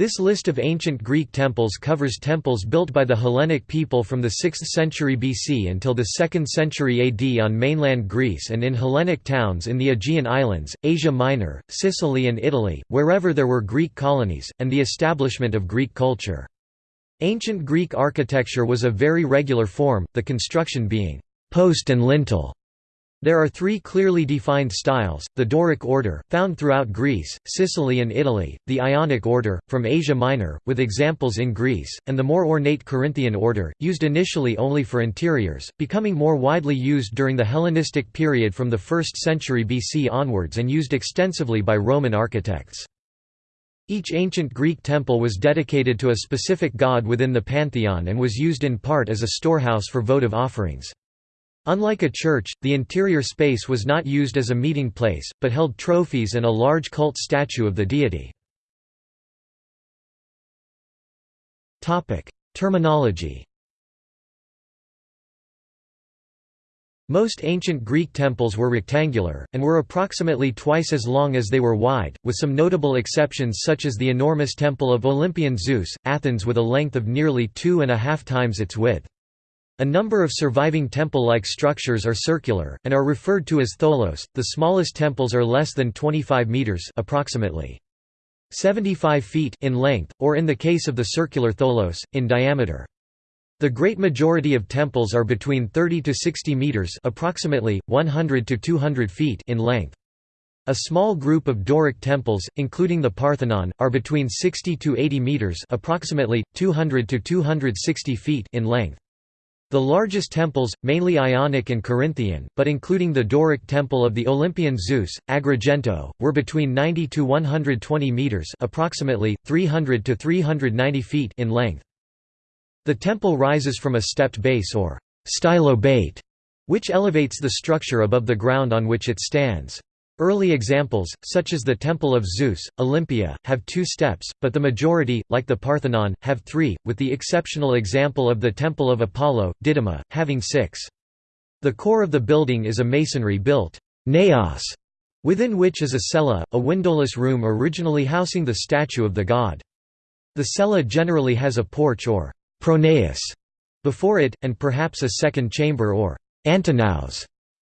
This list of ancient Greek temples covers temples built by the Hellenic people from the 6th century BC until the 2nd century AD on mainland Greece and in Hellenic towns in the Aegean Islands, Asia Minor, Sicily and Italy, wherever there were Greek colonies, and the establishment of Greek culture. Ancient Greek architecture was a very regular form, the construction being post and lintel. There are three clearly defined styles, the Doric order, found throughout Greece, Sicily and Italy, the Ionic order, from Asia Minor, with examples in Greece, and the more ornate Corinthian order, used initially only for interiors, becoming more widely used during the Hellenistic period from the 1st century BC onwards and used extensively by Roman architects. Each ancient Greek temple was dedicated to a specific god within the pantheon and was used in part as a storehouse for votive offerings. Unlike a church, the interior space was not used as a meeting place, but held trophies and a large cult statue of the deity. Terminology Most ancient Greek temples were rectangular, and were approximately twice as long as they were wide, with some notable exceptions such as the enormous Temple of Olympian Zeus, Athens with a length of nearly two and a half times its width. A number of surviving temple-like structures are circular, and are referred to as tholos. The smallest temples are less than 25 meters approximately 75 feet in length, or in the case of the circular tholos, in diameter. The great majority of temples are between 30 to 60 meters approximately, 100 to 200 feet in length. A small group of Doric temples, including the Parthenon, are between 60 to 80 meters approximately, 200 to 260 feet in length. The largest temples, mainly Ionic and Corinthian, but including the Doric temple of the Olympian Zeus, Agrigento, were between 90 to 120 meters, approximately 300 to 390 feet in length. The temple rises from a stepped base or stylobate, which elevates the structure above the ground on which it stands. Early examples, such as the Temple of Zeus, Olympia, have two steps, but the majority, like the Parthenon, have three, with the exceptional example of the Temple of Apollo, Didyma, having six. The core of the building is a masonry-built naos, within which is a cella, a windowless room originally housing the statue of the god. The cella generally has a porch or pronaos before it, and perhaps a second chamber or antinaos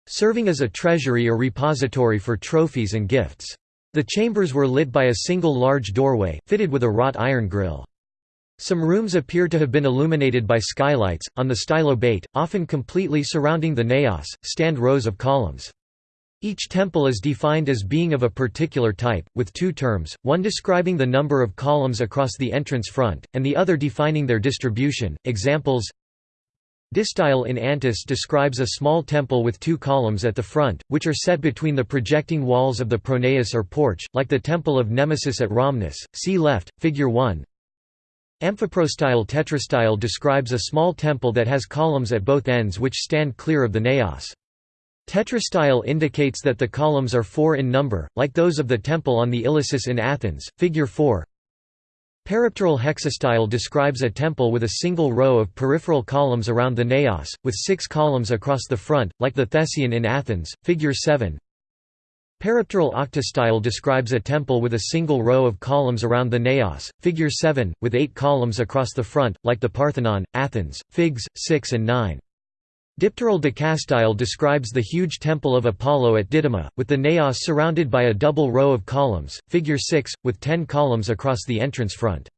serving as a treasury or repository for trophies and gifts. The chambers were lit by a single large doorway, fitted with a wrought iron grill. Some rooms appear to have been illuminated by skylights. On the stylobate, often completely surrounding the naos, stand rows of columns. Each temple is defined as being of a particular type, with two terms, one describing the number of columns across the entrance front, and the other defining their distribution. Examples Distyle in Antis describes a small temple with two columns at the front, which are set between the projecting walls of the pronaos or porch, like the temple of Nemesis at Rhamnus. See left, figure 1. Amphiprostyle tetrastyle describes a small temple that has columns at both ends which stand clear of the naos. Tetrastyle indicates that the columns are four in number, like those of the temple on the Ilissus in Athens, figure 4. Peripteral hexastyle describes a temple with a single row of peripheral columns around the naos, with six columns across the front, like the Theseion in Athens, figure 7. Peripteral octastyle describes a temple with a single row of columns around the naos, figure 7, with eight columns across the front, like the Parthenon, Athens, figs, 6 and 9. Dipteral decastyle describes the huge temple of Apollo at Didyma, with the naos surrounded by a double row of columns, figure 6, with ten columns across the entrance front.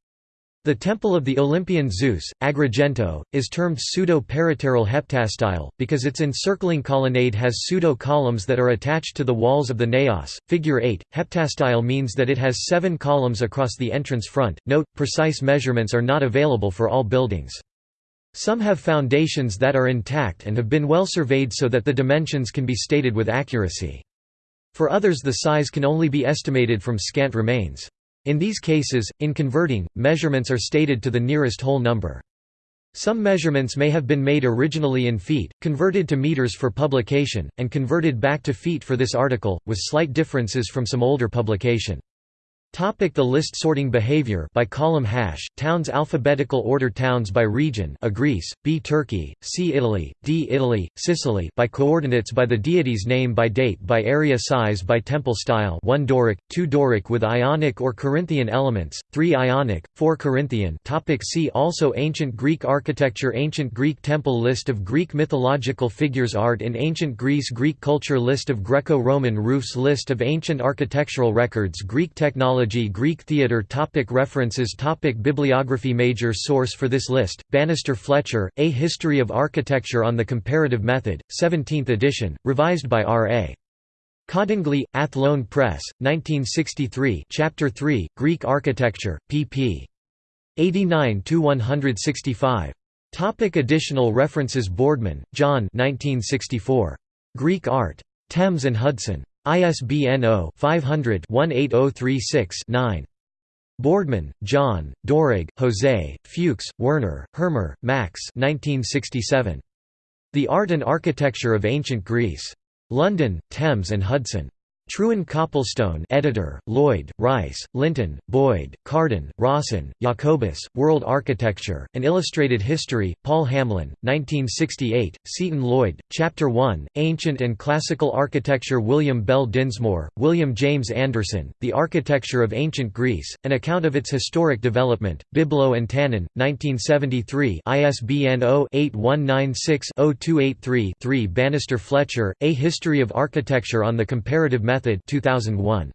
The temple of the Olympian Zeus, Agrigento, is termed pseudo-peripteral heptastyle, because its encircling colonnade has pseudo-columns that are attached to the walls of the naos. Figure 8, heptastyle means that it has seven columns across the entrance front. Note, precise measurements are not available for all buildings. Some have foundations that are intact and have been well surveyed so that the dimensions can be stated with accuracy. For others the size can only be estimated from scant remains. In these cases, in converting, measurements are stated to the nearest whole number. Some measurements may have been made originally in feet, converted to meters for publication, and converted back to feet for this article, with slight differences from some older publication. Topic the list sorting behavior by column hash towns alphabetical order towns by region A Greece B Turkey C Italy D Italy Sicily by coordinates by the deity's name by date by area size by temple style 1 Doric 2 Doric with Ionic or Corinthian elements 3 Ionic 4 Corinthian. Topic See also Ancient Greek architecture Ancient Greek temple list of Greek mythological figures art in ancient Greece Greek culture list of Greco-Roman roofs list of ancient architectural records Greek technology Greek theatre topic References topic Bibliography Major source for this list, Banister Fletcher, A History of Architecture on the Comparative Method, 17th edition, revised by R. A. Cordingley, Athlone Press, 1963 Chapter 3, Greek Architecture, pp. 89–165. Topic additional references Boardman, John 1964. Greek Art. Thames and Hudson. ISBN 0-500-18036-9. Boardman, John, Dorig, Jose, Fuchs, Werner, Hirmer, Max 1967. The Art and Architecture of Ancient Greece. London, Thames and Hudson. Trewin Copplestone editor, Lloyd, Rice, Lynton, Boyd, Carden, Rawson, Jacobus, World Architecture, An Illustrated History, Paul Hamlyn, 1968, Seton Lloyd, Chapter 1, Ancient and Classical Architecture William Bell Dinsmoor, William James Anderson, The Architecture of Ancient Greece, An Account of its Historic Development, Biblo and Tannen, 1973 ISBN 0-8196-0283-3 Banister Fletcher, A History of Architecture on the Comparative Method Method 2001.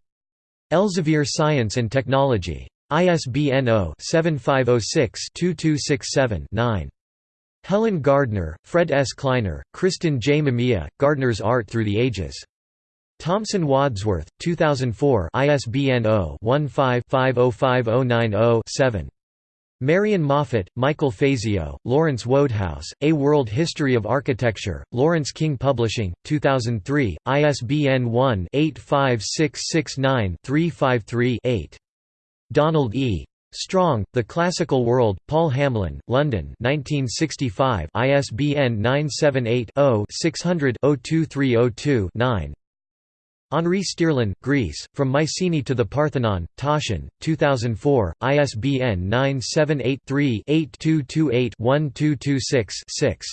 Elsevier Science and Technology. ISBN 0-7506-2267-9. Helen Gardner, Fred S. Kleiner, Christin J. Mamiya, Gardner's Art Through the Ages. Thomson Wadsworth, 2004 ISBN 0-15-505090-7. Marian Moffett, Michael Fazio, Lawrence Wodehouse, A World History of Architecture, Laurence King Publishing, 2003, ISBN 1-85669-353-8. Donald E. Strong, The Classical World, Paul Hamlyn, London 1965 ISBN 978 Henri Stierlin, Greece, From Mycenae to the Parthenon, Taschen, 2004, ISBN 978 3 8228 1226 6.